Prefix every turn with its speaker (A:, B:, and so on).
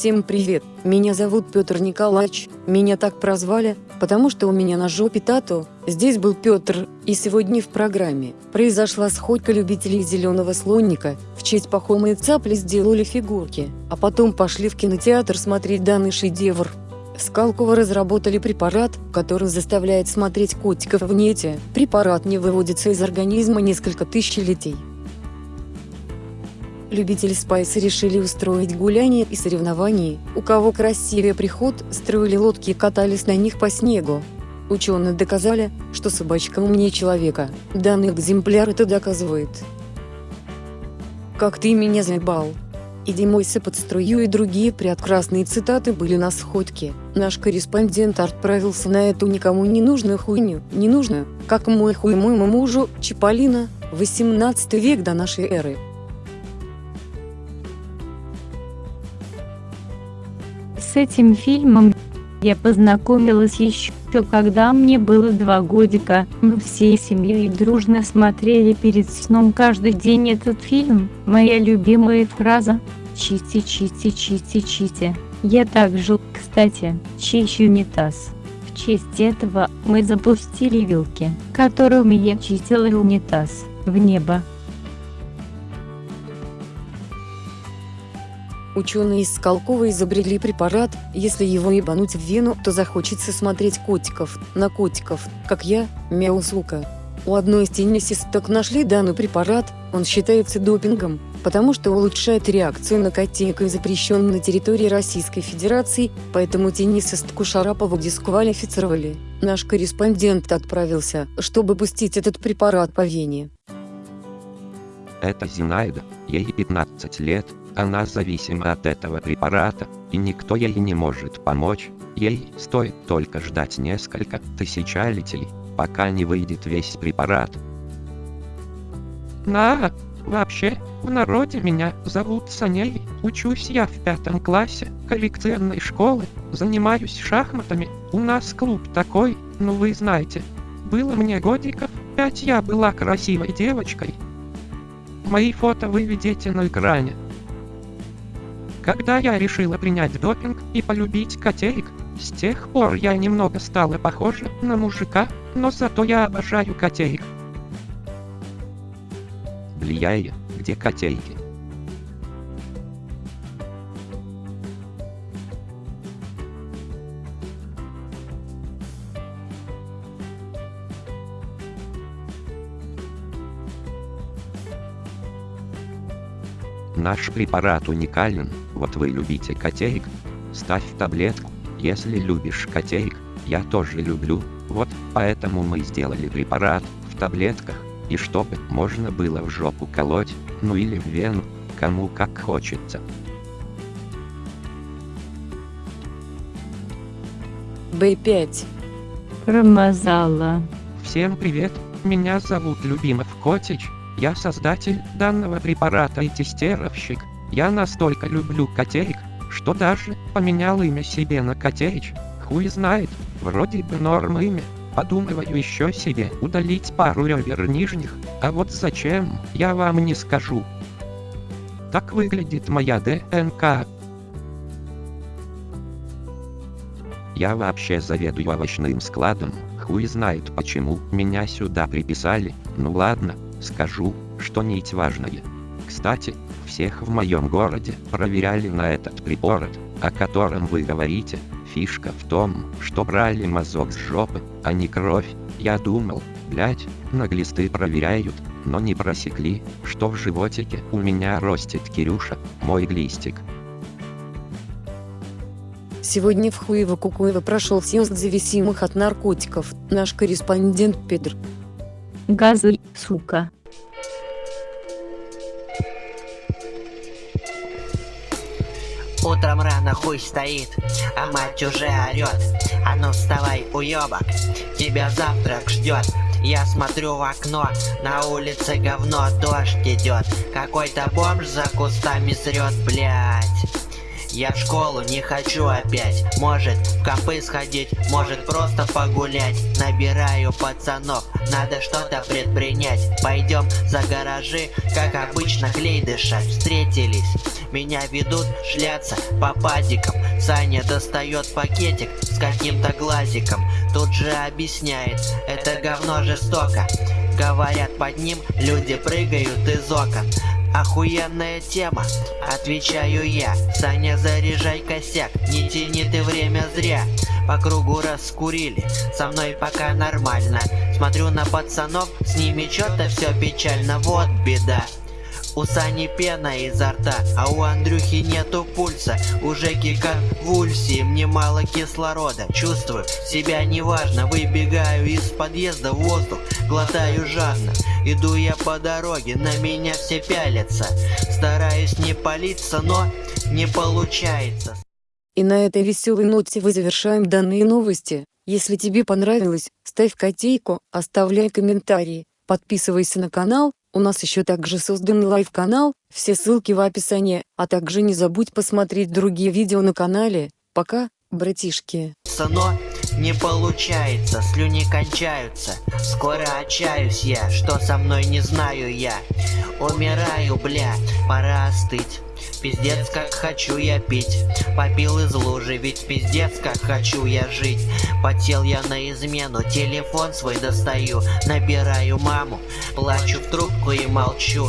A: Всем привет, меня зовут Петр Николаевич, меня так прозвали, потому что у меня на жопе тату, здесь был Петр, и сегодня в программе произошла сходка любителей зеленого слоника, в честь Пахома и Цапли сделали фигурки, а потом пошли в кинотеатр смотреть данный шедевр. Скалково разработали препарат, который заставляет смотреть котиков в нете. Препарат не выводится из организма несколько тысячелетий. Любители спайса решили устроить гуляние и соревнования, у кого красивее приход, строили лодки и катались на них по снегу. Ученые доказали, что собачка умнее человека, данный экземпляр это доказывает. «Как ты меня заебал!» «Иди мойся под струю» и другие прекрасные цитаты были на сходке. Наш корреспондент отправился на эту никому не нужную хуйню, не нужную, как мой хуй моему мужу, Чиполлино, 18 век до нашей эры.
B: С этим фильмом я познакомилась еще когда мне было два годика. Мы всей семьей дружно смотрели перед сном каждый день этот фильм. Моя любимая фраза «Чисти, чисти, чисти, чисти». Я также, кстати, чищу унитаз. В честь этого мы запустили вилки, которыми я чистила унитаз, в небо.
A: Ученые из Скалкова изобрели препарат, если его ебануть в вену, то захочется смотреть котиков, на котиков, как я, мяу сука. У одной из теннисисток нашли данный препарат, он считается допингом, потому что улучшает реакцию на котейка и запрещен на территории Российской Федерации, поэтому теннисистку Шарапову дисквалифицировали. Наш корреспондент отправился, чтобы пустить этот препарат по вене.
C: Это Зинаида, ей 15 лет, она зависима от этого препарата, и никто ей не может помочь. Ей стоит только ждать несколько тысячалетий, пока не выйдет весь препарат.
D: На, вообще, в народе меня зовут Саней, учусь я в пятом классе коллекционной школы, занимаюсь шахматами, у нас клуб такой, ну вы знаете. Было мне годиков, пять я была красивой девочкой. Мои фото вы видите на экране. Когда я решила принять допинг и полюбить котеек, с тех пор я немного стала похожа на мужика, но зато я обожаю котеек.
C: Влияя, где котейки? Наш препарат уникален, вот вы любите котеек? Ставь таблетку, если любишь котеек, я тоже люблю, вот поэтому мы сделали препарат в таблетках, и чтобы можно было в жопу колоть, ну или в вену, кому как хочется.
A: Б5.
B: Промазала.
D: Всем привет, меня зовут Любимов Котич, я создатель данного препарата и тестировщик. Я настолько люблю котеек, что даже поменял имя себе на Котеич. Хуй знает, вроде бы норм имя. Подумываю еще себе удалить пару ребер нижних, а вот зачем, я вам не скажу. Так выглядит моя ДНК.
C: Я вообще заведую овощным складом, хуй знает почему меня сюда приписали, ну ладно, скажу, что нить важная. Кстати, всех в моем городе проверяли на этот препарат, о котором вы говорите. Фишка в том, что брали мазок с жопы, а не кровь. Я думал, блять, на глисты проверяют, но не просекли, что в животике у меня растет Кирюша, мой глистик.
A: Сегодня в Хуево-Кукуево прошел съезд зависимых от наркотиков, наш корреспондент Петр.
B: Газы, сука.
E: Утром рано хуй стоит, а мать уже орет. А ну вставай, уебок, тебя завтрак ждет. Я смотрю в окно, на улице говно, дождь идет. Какой-то бомж за кустами срет, блять. Я в школу не хочу опять Может в компы сходить, может просто погулять Набираю пацанов, надо что-то предпринять Пойдем за гаражи, как обычно клей дышать Встретились, меня ведут шляться по падикам. Саня достает пакетик с каким-то глазиком. Тут же объясняет, это говно жестоко Говорят под ним, люди прыгают из окон. Охуенная тема, отвечаю я. Саня, заряжай косяк, не тяни ты время зря По кругу раскурили, со мной пока нормально. Смотрю на пацанов, с ними что-то все печально, вот беда у Сани пена изо рта, а у Андрюхи нету пульса. У Жеки конвульсии, мне мало кислорода. Чувствую себя неважно, выбегаю из подъезда в воздух Глотаю жадно, иду я по дороге, на меня все пялятся. Стараюсь не палиться, но не получается.
A: И на этой веселой ноте вы завершаем данные новости. Если тебе понравилось, ставь котейку, оставляй комментарии, подписывайся на канал, у нас еще также создан live-канал, все ссылки в описании, а также не забудь посмотреть другие видео на канале. Пока, братишки.
E: но не получается, слюни кончаются Скоро отчаюсь я, что со мной не знаю я Умираю, бля, пора остыть Пиздец, как хочу я пить. Попил из лужи, ведь пиздец, как хочу я жить. Потел я на измену, телефон свой достаю. Набираю маму, плачу в трубку и молчу